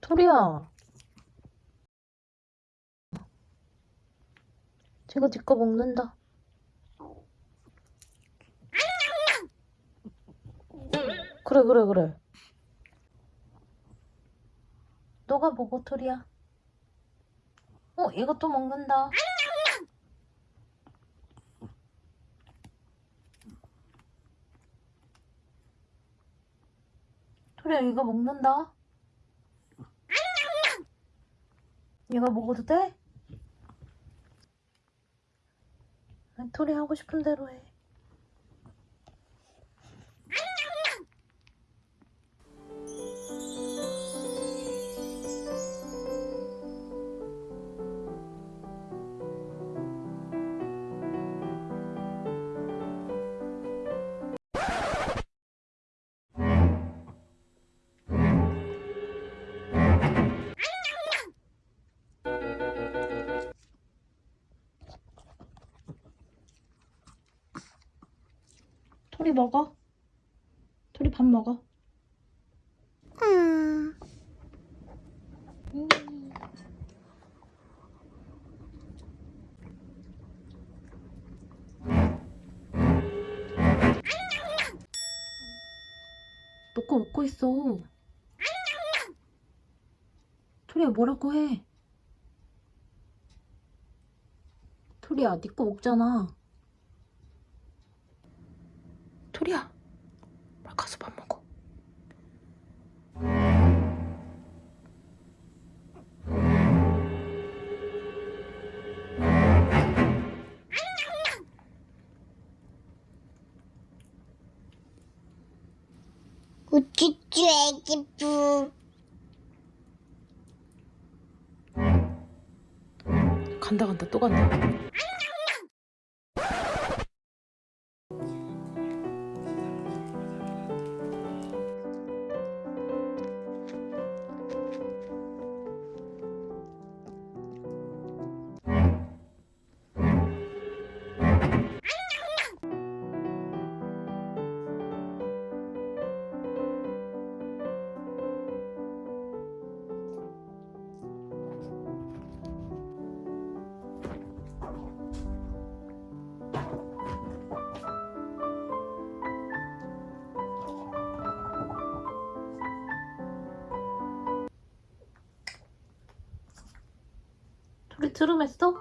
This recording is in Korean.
토리야. 제가 니거 먹는다. 그래, 그래, 그래. 너가 먹어, 토리야. 어, 이것도 먹는다. 토리야, 이거 먹는다. 얘가 먹어도 돼? 토리 하고 싶은 대로 해. 토리 먹어. 토리 밥 먹어. 음. 먹고 먹고 있어. 토리야 뭐라고 해? 토리야 네거 먹잖아. 토리야 빨리 가서 밥 먹어. 우쭈쭈 애기 뿌 간다 간다 또 간다. 토리 트름했어?